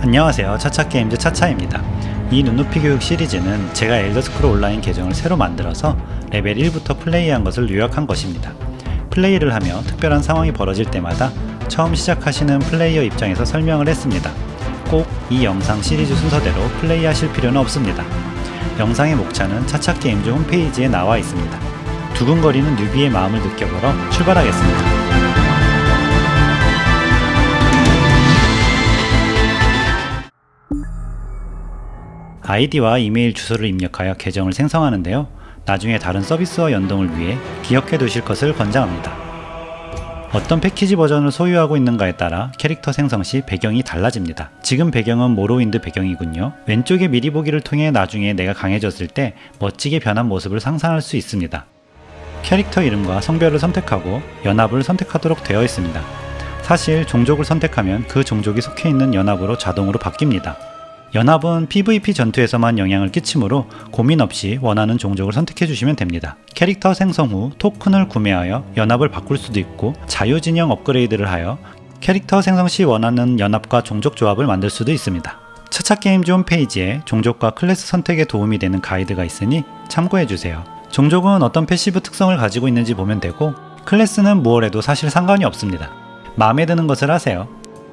안녕하세요. 차차게임즈 차차입니다. 이 눈높이 교육 시리즈는 제가 엘더스크롤 온라인 계정을 새로 만들어서 레벨 1부터 플레이한 것을 요약한 것입니다. 플레이를 하며 특별한 상황이 벌어질 때마다 처음 시작하시는 플레이어 입장에서 설명을 했습니다. 꼭 이 영상 시리즈 순서대로 플레이하실 필요는 없습니다. 영상의 목차는 차차게임즈 홈페이지에 나와 있습니다. 두근거리는 newbie의 마음을 느껴보러 출발하겠습니다 아이디와 이메일 주소를 입력하여 계정을 생성하는데요. 나중에 다른 서비스와 연동을 위해 기억해 두실 것을 권장합니다. 어떤 패키지 버전을 소유하고 있는가에 따라 캐릭터 생성 시 배경이 달라집니다. 지금 배경은 모로윈드 배경이군요. 왼쪽에 미리 보기를 통해 나중에 내가 강해졌을 때 멋지게 변한 모습을 상상할 수 있습니다. 캐릭터 이름과 성별을 선택하고 연합을 선택하도록 되어 있습니다. 사실 종족을 선택하면 그 종족이 속해 있는 연합으로 자동으로 바뀝니다. 연합은 PVP 전투에서만 영향을 끼치므로 고민 없이 원하는 종족을 선택해 주시면 됩니다. 캐릭터 생성 후 토큰을 구매하여 연합을 바꿀 수도 있고 자유진영 업그레이드를 하여 캐릭터 생성 시 원하는 연합과 종족 조합을 만들 수도 있습니다. 차차게임즈 홈페이지에 종족과 클래스 선택에 도움이 되는 가이드가 있으니 참고해 주세요. 종족은 어떤 passive 특성을 가지고 있는지 보면 되고 클래스는 무엇 해도 사실 상관이 없습니다. 마음에 드는 것을 하세요.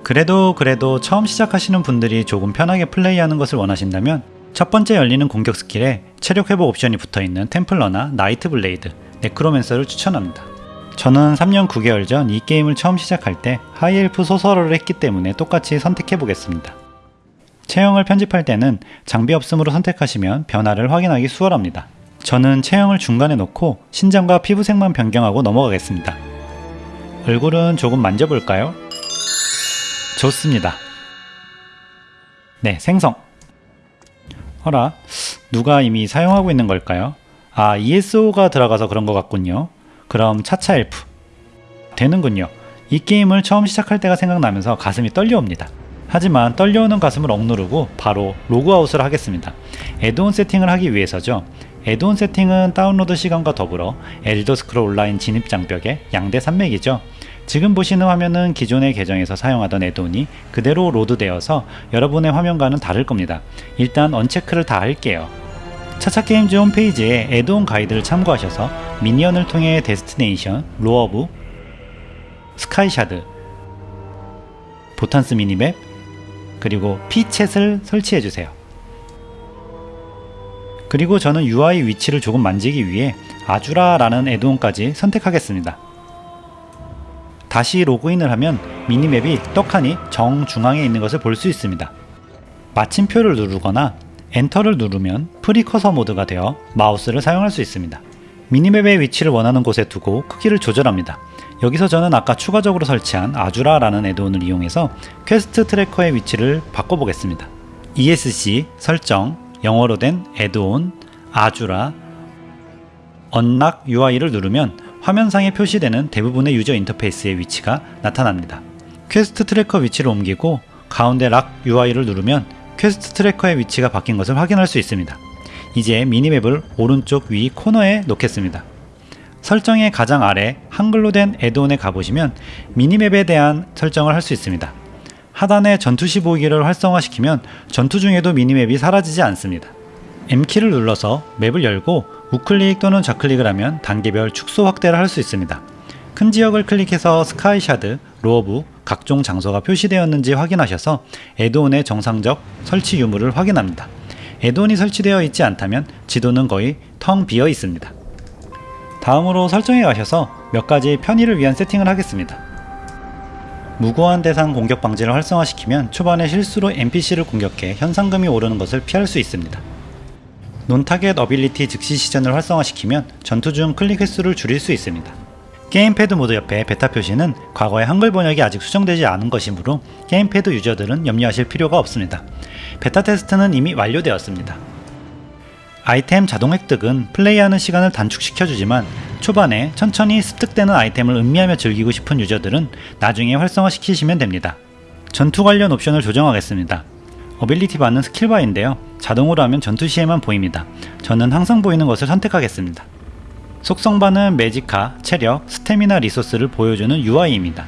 그래도 그래도 처음 시작하시는 분들이 조금 편하게 플레이하는 것을 원하신다면 첫 번째 열리는 공격 스킬에 체력 회복 옵션이 붙어있는 Templar나 Nightblade, Necromancer를 추천합니다. 저는 3년 9개월 전 이 게임을 처음 시작할 때 High Elf Sorcerer를 했기 때문에 똑같이 선택해 보겠습니다. 체형을 편집할 때는 장비 없음으로 선택하시면 변화를 확인하기 수월합니다. 저는 체형을 중간에 놓고 신장과 피부색만 변경하고 넘어가겠습니다. 얼굴은 조금 만져볼까요? 좋습니다. 네, 생성. 어라, 누가 이미 사용하고 있는 걸까요? 아, ESO가 들어가서 그런 것 같군요. 그럼 차차 엘프. 되는군요. 이 게임을 처음 시작할 때가 생각나면서 가슴이 떨려옵니다. 하지만 떨려오는 가슴을 억누르고 바로 로그아웃을 하겠습니다. add-on 세팅을 하기 위해서죠. add-on 세팅은 다운로드 시간과 더불어 엘더 스크롤 온라인 진입 장벽의 양대 산맥이죠. 지금 보시는 화면은 기존의 계정에서 사용하던 add-on이 그대로 load되어서 여러분의 화면과는 다를 겁니다. 일단 uncheck를 다 할게요. 차차게임즈 홈페이지에 add-on 가이드를 참고하셔서 Minion을 통해 Destination, LoreBooks, SkyShards, Votan's Minimap, 그리고 피챗을 설치해주세요. 그리고 저는 UI 위치를 조금 만지기 위해 Azurah라는 add-on까지 선택하겠습니다. 다시 로그인을 하면 minimap이 떡하니 정중앙에 있는 것을 볼 수 있습니다. 마침표를 누르거나 엔터를 누르면 free cursor 모드가 되어 마우스를 사용할 수 있습니다. minimap의 위치를 원하는 곳에 두고 크기를 조절합니다. 여기서 저는 아까 추가적으로 설치한 Azurah라는 add-on을 이용해서 quest tracker의 위치를 바꿔보겠습니다. ESC 설정 영어로 된 add-on Azurah unlock UI를 누르면 화면상에 표시되는 대부분의 유저 인터페이스의 위치가 나타납니다. quest tracker 위치를 옮기고 가운데 lock UI를 누르면 quest tracker의 위치가 바뀐 것을 확인할 수 있습니다. 이제 minimap을 오른쪽 위 코너에 놓겠습니다. 설정의 가장 아래 한글로 된 add-on에 가보시면 minimap에 대한 설정을 할 수 있습니다. 하단에 전투 시 보기를 활성화시키면 전투 중에도 minimap이 사라지지 않습니다. M키를 눌러서 map을 열고 우클릭 또는 좌클릭을 하면 단계별 축소 확대를 할 수 있습니다. 큰 지역을 클릭해서 skyshard, lorebook, 각종 장소가 표시되었는지 확인하셔서 add-on의 정상적 설치 유무를 확인합니다. add-on이 설치되어 있지 않다면 지도는 거의 텅 비어 있습니다. 다음으로 설정에 가셔서 몇 가지 편의를 위한 세팅을 하겠습니다. 무고한 대상 공격 방지를 활성화시키면 초반에 실수로 NPC를 공격해 현상금이 오르는 것을 피할 수 있습니다. non-target ability 즉시 시전을 활성화시키면 전투 중 클릭 횟수를 줄일 수 있습니다. 게임패드 모드 옆에 베타 표시는 과거의 한글 번역이 아직 수정되지 않은 것이므로 게임패드 유저들은 염려하실 필요가 없습니다. 베타 테스트는 이미 완료되었습니다. 아이템 자동 획득은 플레이하는 시간을 단축시켜주지만 초반에 천천히 습득되는 아이템을 음미하며 즐기고 싶은 유저들은 나중에 활성화시키시면 됩니다. 전투 관련 옵션을 조정하겠습니다. ability bar는 skill bar인데요. 자동으로 하면 전투 시에만 보입니다. 저는 항상 보이는 것을 선택하겠습니다. 속성bar는 magicka, 체력, 스태미나 resource를 보여주는 UI입니다.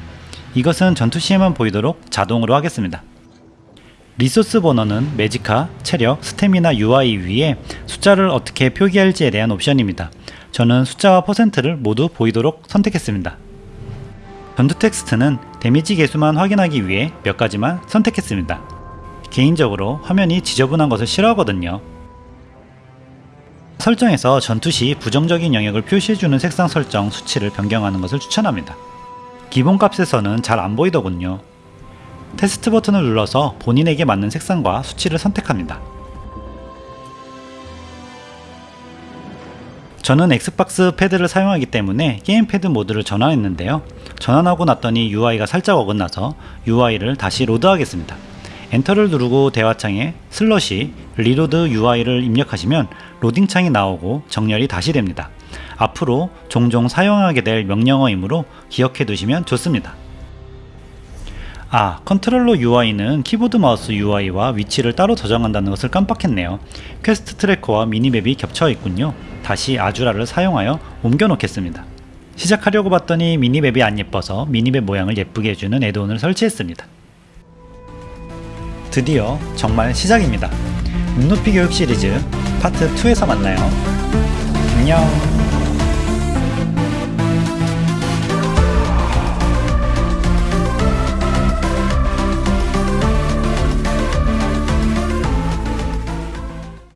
이것은 전투 시에만 보이도록 자동으로 하겠습니다. 리소스 버너는 매지카, 체력, 스태미나 UI 위에 숫자를 어떻게 표기할지에 대한 옵션입니다. 저는 숫자와 퍼센트를 모두 보이도록 선택했습니다. 전투 텍스트는 데미지 개수만 확인하기 위해 몇 가지만 선택했습니다. 개인적으로 화면이 지저분한 것을 싫어하거든요. 설정에서 전투 시 부정적인 영역을 표시해주는 색상 설정 수치를 변경하는 것을 추천합니다. 기본 값에서는 잘 안 보이더군요. 테스트 버튼을 눌러서 본인에게 맞는 색상과 수치를 선택합니다. 저는 엑스박스 패드를 사용하기 때문에 게임 패드 모드를 전환했는데요. 전환하고 났더니 UI가 살짝 어긋나서 UI를 다시 로드하겠습니다. 엔터를 누르고 대화창에 slash reload UI를 입력하시면 loading창이 나오고 정렬이 다시 됩니다. 앞으로 종종 사용하게 될 명령어이므로 기억해 두시면 좋습니다. 아, 컨트롤러 UI는 키보드 마우스 UI와 위치를 따로 저장한다는 것을 깜빡했네요. quest tracker와 minimap이 겹쳐 있군요. 다시 Azurah를 사용하여 옮겨 놓겠습니다. 시작하려고 봤더니 minimap이 안 예뻐서 minimap 모양을 예쁘게 해주는 add-on을 설치했습니다. 드디어 정말 시작입니다. 눈높이 교육 시리즈 파트 2에서 만나요. 안녕.